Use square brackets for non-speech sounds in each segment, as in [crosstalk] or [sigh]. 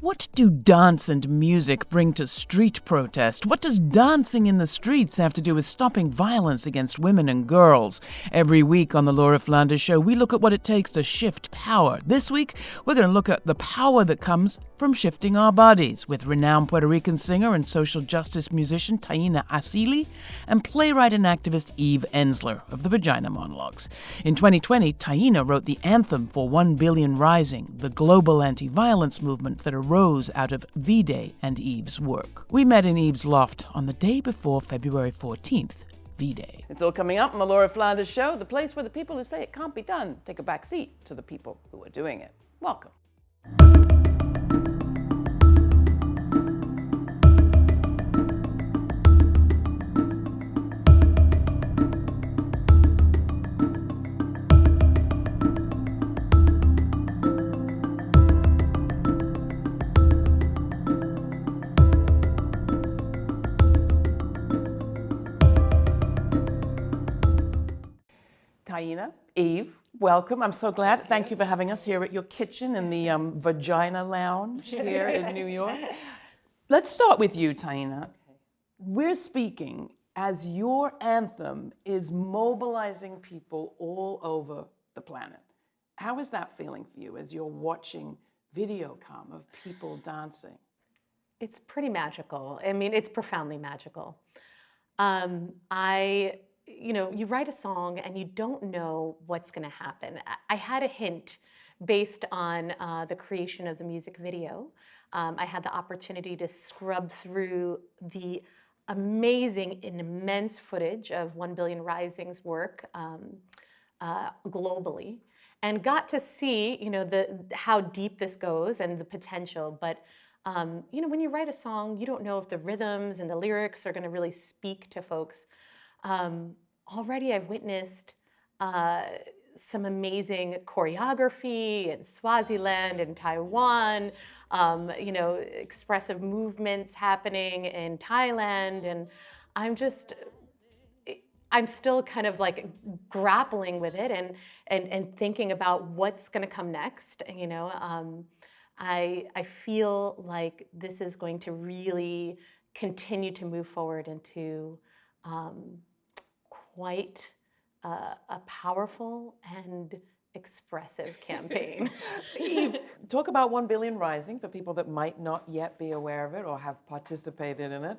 What do dance and music bring to street protest? What does dancing in the streets have to do with stopping violence against women and girls? Every week on the Laura Flanders Show, we look at what it takes to shift power. This week, we're going to look at the power that comes from shifting our bodies with renowned Puerto Rican singer and social justice musician Taina Asili and playwright and activist Eve Ensler of the Vagina Monologues. In 2020, Taina wrote the anthem for One Billion Rising, the global anti violence movement that out of V Day and Eve's work. We met in Eve's loft on the day before February 14th. V Day. It's all coming up on the Laura Flanders Show, the place where the people who say it can't be done take a back seat to the people who are doing it. Welcome. Welcome. I'm so glad. Thank you for having us here at your kitchen in the um, Vagina Lounge [laughs] here in New York. Let's start with you, Taina. We're speaking as your anthem is mobilizing people all over the planet. How is that feeling for you as you're watching video come of people dancing? It's pretty magical. I mean, it's profoundly magical. Um, I you know, you write a song and you don't know what's going to happen. I had a hint based on uh, the creation of the music video. Um, I had the opportunity to scrub through the amazing and immense footage of 1 Billion Rising's work um, uh, globally and got to see, you know, the, how deep this goes and the potential. But, um, you know, when you write a song, you don't know if the rhythms and the lyrics are going to really speak to folks. Um, already I've witnessed uh, some amazing choreography in Swaziland and Taiwan, um, you know, expressive movements happening in Thailand. And I'm just, I'm still kind of like grappling with it and, and, and thinking about what's going to come next, you know. Um, I, I feel like this is going to really continue to move forward into um, quite uh, a powerful and expressive campaign. [laughs] Eve, talk about 1 Billion Rising for people that might not yet be aware of it or have participated in it.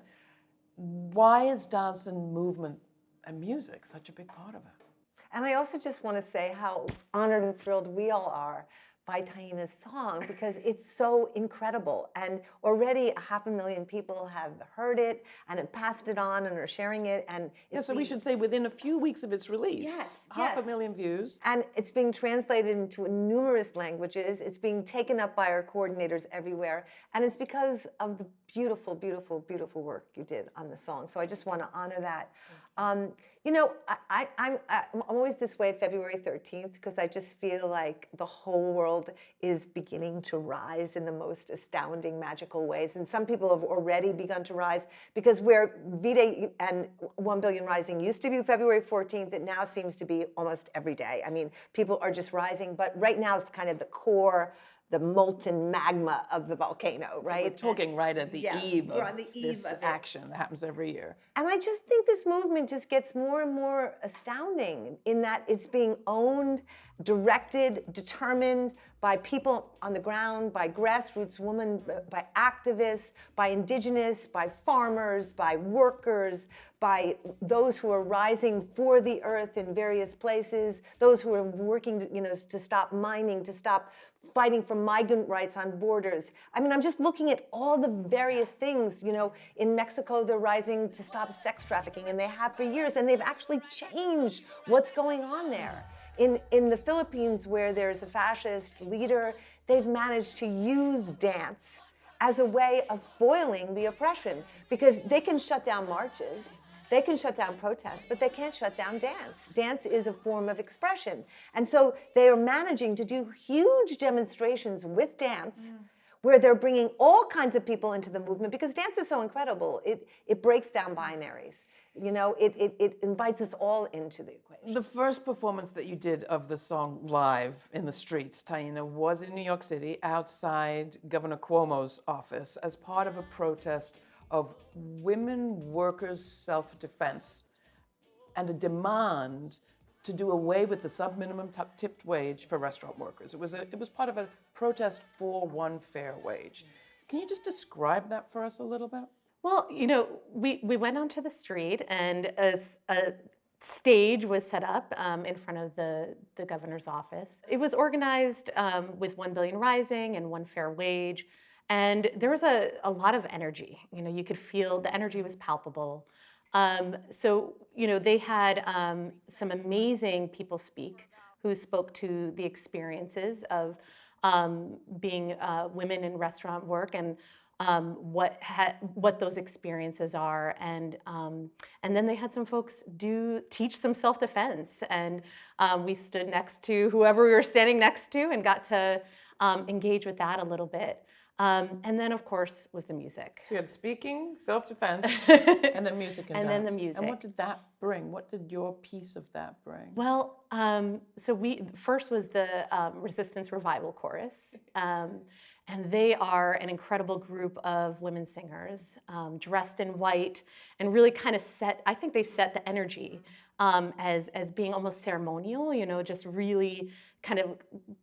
Why is dance and movement and music such a big part of it? And I also just want to say how honored and thrilled we all are by Taina's song because it's so incredible. And already a half a million people have heard it and have passed it on and are sharing it. And yeah, so we should say within a few weeks of its release, yes, half yes. a million views. And it's being translated into numerous languages. It's being taken up by our coordinators everywhere. And it's because of the beautiful, beautiful, beautiful work you did on the song. So I just want to honor that. Um, you know, I, am always this way February 13th because I just feel like the whole world is beginning to rise in the most astounding, magical ways. And some people have already begun to rise because where V-Day and 1 Billion Rising used to be February 14th, it now seems to be almost every day. I mean, people are just rising, but right now it's kind of the core the molten magma of the volcano, right? So we're talking right at the yeah, eve of the eve this of action that happens every year. And I just think this movement just gets more and more astounding in that it's being owned, directed, determined by people on the ground, by grassroots women, by activists, by indigenous, by farmers, by workers, by those who are rising for the earth in various places, those who are working to, you know, to stop mining, to stop fighting for migrant rights on borders. I mean, I'm just looking at all the various things, you know, in Mexico, they're rising to stop sex trafficking and they have for years and they've actually changed what's going on there. In, in the Philippines, where there's a fascist leader, they've managed to use dance as a way of foiling the oppression because they can shut down marches, they can shut down protests, but they can't shut down dance. Dance is a form of expression. And so they are managing to do huge demonstrations with dance, mm. where they're bringing all kinds of people into the movement because dance is so incredible. It, it breaks down binaries. You know, it, it, it invites us all into the equation. The first performance that you did of the song live in the streets, Taina, was in New York City outside Governor Cuomo's office as part of a protest of women workers' self defense and a demand to do away with the sub-minimum tipped wage for restaurant workers. It was, a, it was part of a protest for one fair wage. Can you just describe that for us a little bit? Well, you know, we, we went onto the street and a, a stage was set up um, in front of the, the governor's office. It was organized um, with One Billion Rising and One Fair Wage. And there was a, a lot of energy. You know, you could feel the energy was palpable. Um, so, you know, they had um, some amazing people speak who spoke to the experiences of um, being uh, women in restaurant work and um, what what those experiences are, and um, and then they had some folks do teach some self defense, and um, we stood next to whoever we were standing next to and got to um, engage with that a little bit. Um, and then, of course, was the music. So you had speaking, self-defense, [laughs] and then music and, and dance. then the music. And what did that bring? What did your piece of that bring? Well, um, so we first was the um, Resistance Revival Chorus. Um, and they are an incredible group of women singers um, dressed in white and really kind of set, I think they set the energy um, as, as being almost ceremonial, you know, just really kind of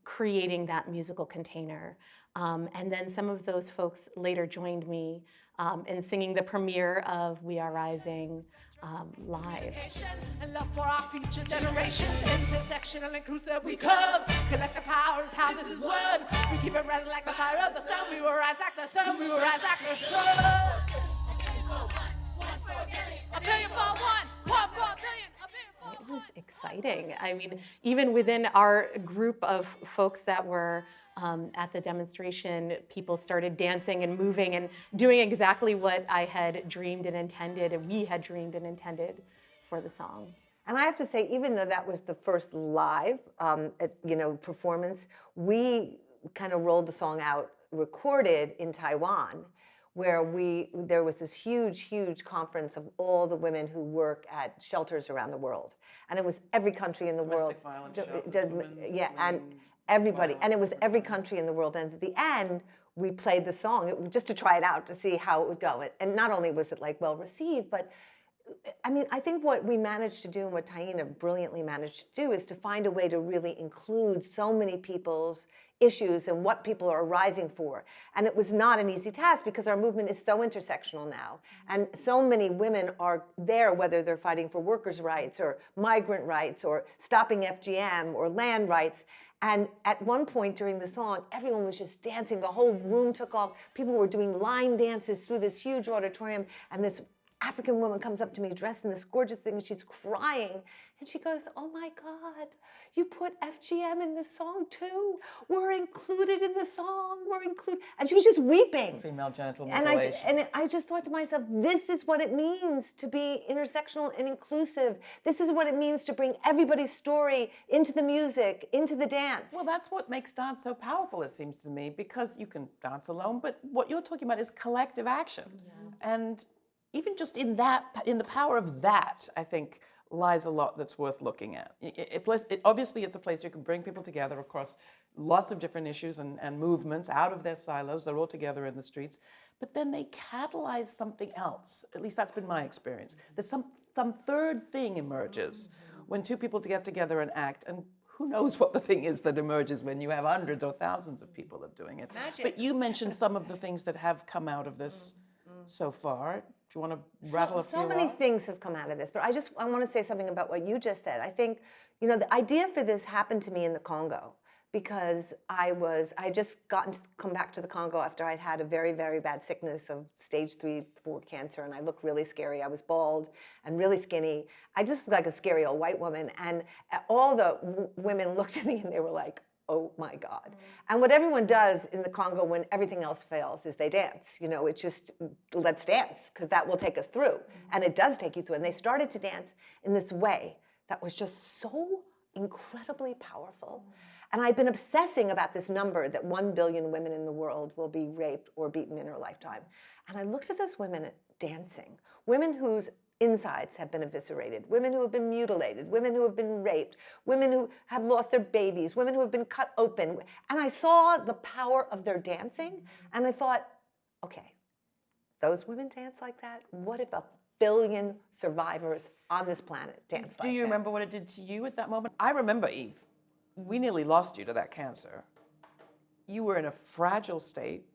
creating that musical container. Um, and then some of those folks later joined me um, in singing the premiere of We Are Rising um, live. And love for our future. Intersectional inclusive we come. Collective power is how this is won. We keep it rising like the fire of the sun. We will rise like the sun. We will rise like the sun. Exciting. I mean, even within our group of folks that were um, at the demonstration, people started dancing and moving and doing exactly what I had dreamed and intended, and we had dreamed and intended for the song. And I have to say, even though that was the first live, um, you know, performance, we kind of rolled the song out, recorded in Taiwan, where we there was this huge, huge conference of all the women who work at shelters around the world, and it was every country in the Domestic world. Violence shelters, women, yeah, and everybody, and it was every country in the world. And at the end, we played the song it, just to try it out to see how it would go. And not only was it like well received, but I mean, I think what we managed to do and what Taina brilliantly managed to do is to find a way to really include so many people's issues and what people are rising for. And it was not an easy task because our movement is so intersectional now. Mm-hmm. And so many women are there, whether they're fighting for workers' rights or migrant rights or stopping FGM or land rights. And at one point during the song, everyone was just dancing. The whole room took off. People were doing line dances through this huge auditorium. And this African woman comes up to me dressed in this gorgeous thing and she's crying. And she goes, oh my God, you put FGM in the song too? We're included in the song, we're included. And she was just weeping. Female genital and I, mutilation. and I just thought to myself, this is what it means to be intersectional and inclusive. This is what it means to bring everybody's story into the music, into the dance. Well, that's what makes dance so powerful, it seems to me, because you can dance alone, but what you're talking about is collective action. Yeah. And even just in that, in the power of that, I think lies a lot that's worth looking at. It, it, it, obviously, it's a place you can bring people together across lots of different issues and, and movements out of their silos. They're all together in the streets. But then they catalyze something else. At least that's been my experience. Mm-hmm. There's some, some third thing emerges mm-hmm. when two people get together and act. And who knows what the thing is that emerges when you have hundreds or thousands of people of doing it. Magic. But you mentioned some of the things that have come out of this mm-hmm. so far. You want to rattle so, a few So many off? things have come out of this, but I just I want to say something about what you just said. I think, you know, the idea for this happened to me in the Congo because I was I just gotten to come back to the Congo after I'd had a very very bad sickness of stage three four cancer and I looked really scary. I was bald and really skinny. I just looked like a scary old white woman and all the women looked at me and they were like, oh my God. Mm. And what everyone does in the Congo when everything else fails is they dance. You know, it's just, mm, let's dance, because that will take us through. Mm. And it does take you through. And they started to dance in this way that was just so incredibly powerful. And I've been obsessing about this number that 1 billion women in the world will be raped or beaten in her lifetime. And I looked at those women dancing, women whose insides have been eviscerated, women who have been mutilated, women who have been raped, women who have lost their babies, women who have been cut open. And I saw the power of their dancing, and I thought, okay, those women dance like that? What if a billion survivors on this planet dance Do like you that? remember what it did to you at that moment? I remember, Eve. We nearly lost you to that cancer. You were in a fragile state.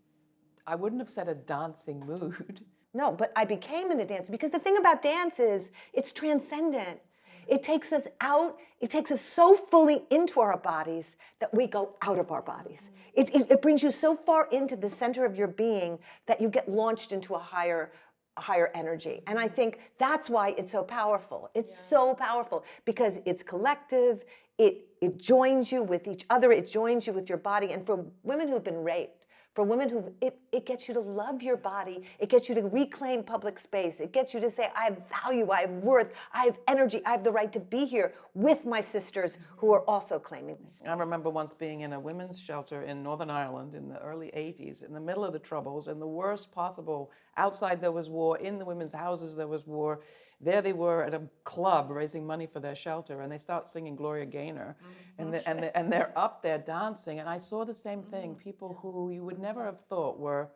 I wouldn't have said a dancing [laughs] mood. No, but I became into dance because the thing about dance is it's transcendent. It takes us out, it takes us so fully into our bodies that we go out of our bodies. It, it, it brings you so far into the center of your being that you get launched into a higher a higher energy. And I think that's why it's so powerful. It's so powerful because it's collective, it, it joins you with each other, it joins you with your body. And for women who've been raped, for women who, it, it gets you to love your body, it gets you to reclaim public space, it gets you to say, I have value, I have worth, I have energy, I have the right to be here with my sisters who are also claiming this. I remember once being in a women's shelter in Northern Ireland in the early 80s, in the middle of the Troubles, in the worst possible. Outside there was war, in the women's houses there was war. There they were at a club raising money for their shelter, and they start singing Gloria Gaynor, mm-hmm. and, the, and, the, and they're up there dancing. And I saw the same thing mm-hmm. people who you would never have thought were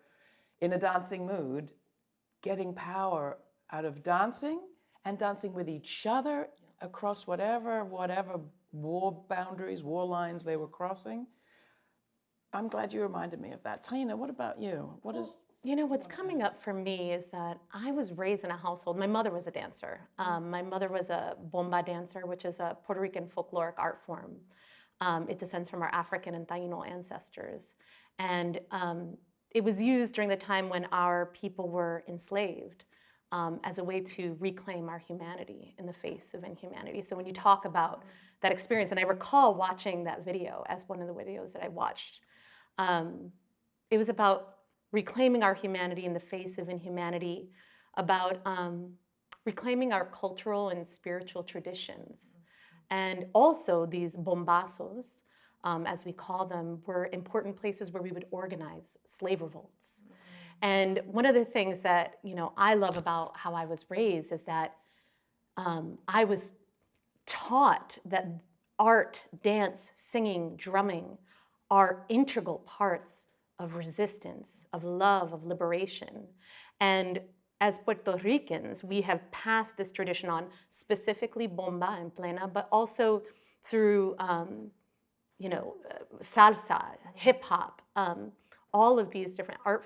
in a dancing mood getting power out of dancing and dancing with each other across whatever whatever war boundaries, war lines they were crossing. I'm glad you reminded me of that. Tina, what about you? What is You know, what's coming up for me is that I was raised in a household. My mother was a dancer. Um, my mother was a bomba dancer, which is a Puerto Rican folkloric art form. Um, it descends from our African and Taino ancestors. And um, it was used during the time when our people were enslaved um, as a way to reclaim our humanity in the face of inhumanity. So when you talk about that experience, and I recall watching that video as one of the videos that I watched, um, it was about reclaiming our humanity in the face of inhumanity, about um, reclaiming our cultural and spiritual traditions. And also these bombazos, um, as we call them, were important places where we would organize slave revolts. And one of the things that you know I love about how I was raised is that um, I was taught that art, dance, singing, drumming are integral parts of resistance, of love, of liberation. And as Puerto Ricans, we have passed this tradition on, specifically bomba and plena, but also through, um, you know, salsa, hip hop, um, all of these different art forms.